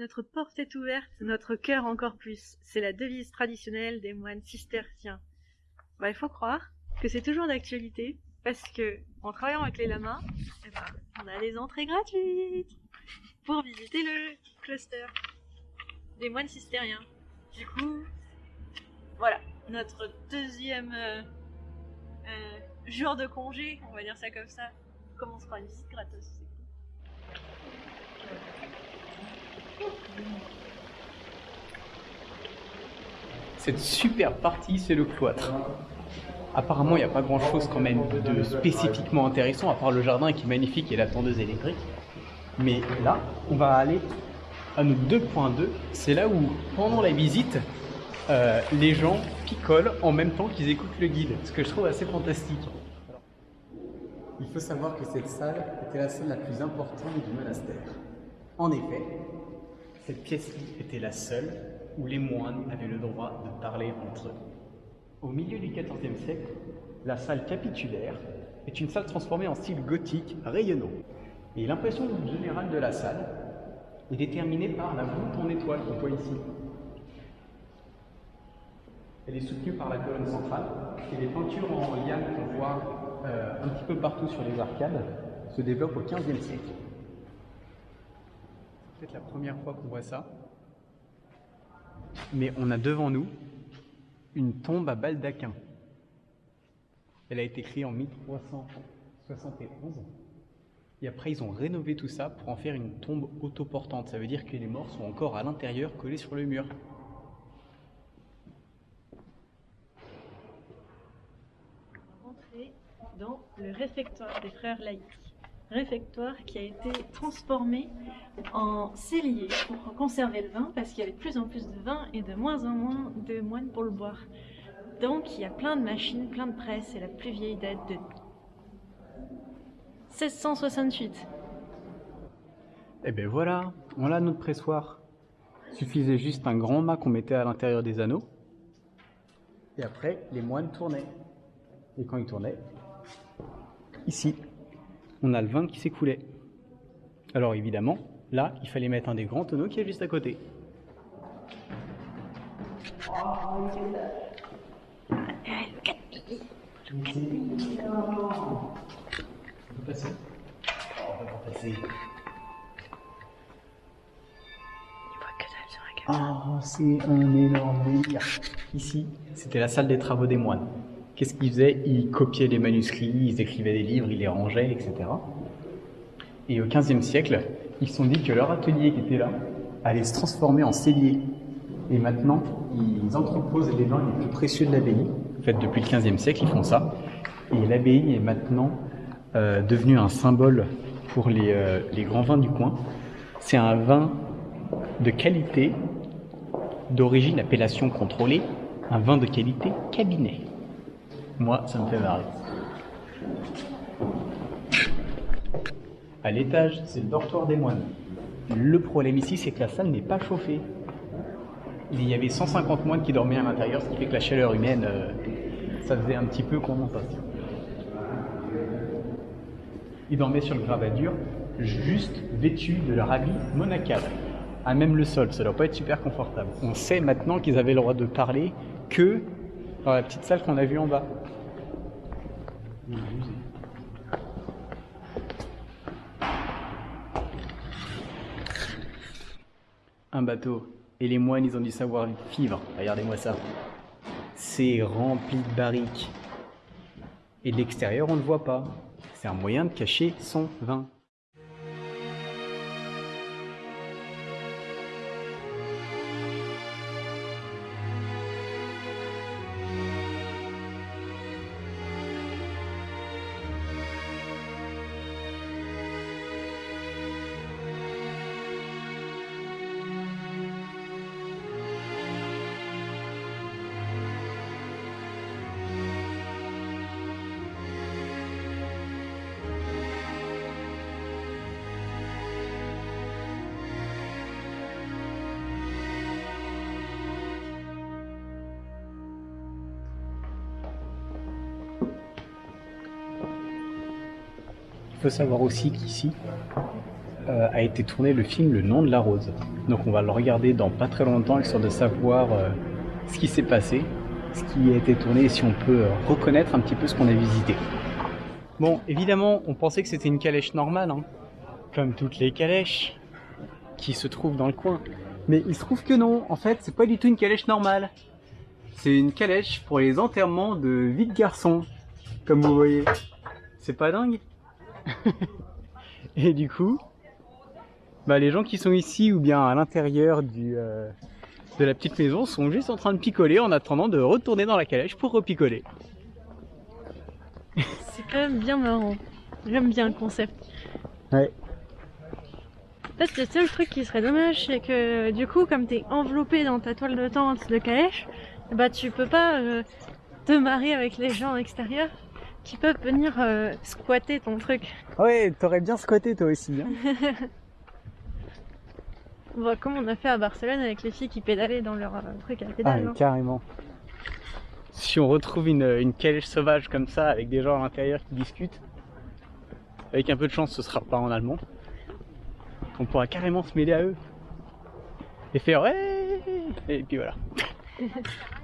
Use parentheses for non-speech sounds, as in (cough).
Notre porte est ouverte, notre cœur encore plus. C'est la devise traditionnelle des moines cisterciens. Bah, il faut croire que c'est toujours d'actualité parce que en travaillant avec les lamas, eh ben, on a des entrées gratuites pour visiter le cluster des moines cistériens. Du coup, voilà, notre deuxième euh, euh, jour de congé, on va dire ça comme ça, commencera une visite gratos. Cette super partie, c'est le cloître. Apparemment, il n'y a pas grand chose quand même de spécifiquement intéressant, à part le jardin qui est magnifique et la tondeuse électrique. Mais là, on va aller à notre 2.2. C'est là où, pendant la visite, euh, les gens picolent en même temps qu'ils écoutent le guide, ce que je trouve assez fantastique. Il faut savoir que cette salle était la salle la plus importante du monastère. En effet, cette pièce-ci était la seule où les moines avaient le droit de parler entre eux. Au milieu du XIVe siècle, la salle capitulaire est une salle transformée en style gothique rayonnant. Et l'impression générale de la salle est déterminée par la voûte en étoile qu'on voit ici. Elle est soutenue par la colonne centrale et les peintures en liane qu'on voit euh, un petit peu partout sur les arcades se développent au XVe siècle. C'est peut-être la première fois qu'on voit ça. Mais on a devant nous une tombe à baldaquin. Elle a été créée en 1371. Et après, ils ont rénové tout ça pour en faire une tombe autoportante. Ça veut dire que les morts sont encore à l'intérieur, collés sur le mur. Rentrer dans le réfectoire des frères laïcs. Réfectoire qui a été transformé en cellier pour conserver le vin parce qu'il y avait de plus en plus de vin et de moins en moins de moines pour le boire. Donc il y a plein de machines, plein de presses et la plus vieille date de 1668. Et ben voilà, on a notre pressoir. Suffisait juste un grand mât qu'on mettait à l'intérieur des anneaux. Et après, les moines tournaient. Et quand ils tournaient, ici, on a le vin qui s'écoulait. Alors évidemment, là, il fallait mettre un des grands tonneaux qui est juste à côté. Oh, c'est un énorme délire. Ici, c'était la salle des travaux des moines. Qu'est-ce qu'ils faisaient? Ils copiaient les manuscrits, ils écrivaient des livres, ils les rangeaient, etc. Et au XVe siècle, ils se sont dit que leur atelier qui était là allait se transformer en cellier. Et maintenant, ils entreposent les vins les plus précieux de l'abbaye. En fait, depuis le XVe siècle, ils font ça. Et l'abbaye est maintenant euh, devenu un symbole pour les, euh, les grands vins du coin. C'est un vin de qualité, d'origine appellation contrôlée, un vin de qualité cabinet. Moi, ça me fait marrer. À l'étage, c'est le dortoir des moines. Le problème ici, c'est que la salle n'est pas chauffée. Il y avait 150 moines qui dormaient à l'intérieur, ce qui fait que la chaleur humaine, euh, ça faisait un petit peu condensation. Ils dormaient sur le gravadur, juste vêtus de leur habit monacal. À même le sol, ça doit pas être super confortable. On sait maintenant qu'ils avaient le droit de parler que dans la petite salle qu'on a vue en bas. Un bateau. Et les moines, ils ont dû savoir vivre. Regardez-moi ça. C'est rempli de barriques. Et de l'extérieur, on ne le voit pas. C'est un moyen de cacher son vin. Il faut savoir aussi qu'ici, euh, a été tourné le film Le nom de la rose. Donc on va le regarder dans pas très longtemps, histoire de savoir euh, ce qui s'est passé, ce qui a été tourné et si on peut euh, reconnaître un petit peu ce qu'on a visité. Bon, évidemment, on pensait que c'était une calèche normale, hein, comme toutes les calèches qui se trouvent dans le coin. Mais il se trouve que non, en fait, c'est pas du tout une calèche normale. C'est une calèche pour les enterrements de vie de garçons, comme vous voyez. C'est pas dingue? (laughs) Et du coup, bah, les gens qui sont ici ou bien à l'intérieur du euh, de la petite maison sont juste en train de picoler en attendant de retourner dans la calèche pour repicoler. C'est quand même bien marrant. J'aime bien le concept. Ouais. Peut-être que le seul truc qui serait dommage, c'est que du coup, comme t'es enveloppé dans ta toile de tente de calèche, bah tu peux pas euh, te marier avec les gens extérieurs qui peuvent venir euh, squatter ton truc. Ouais, t'aurais bien squatté toi aussi. Hein (laughs) Bah, comme on a fait à Barcelone avec les filles qui pédalaient dans leur euh, truc à la ah, pédale. mais non carrément. Si on retrouve une, une calèche sauvage comme ça avec des gens à l'intérieur qui discutent, avec un peu de chance, ce sera pas en allemand. On pourra carrément se mêler à eux et faire ouais et puis voilà. (laughs)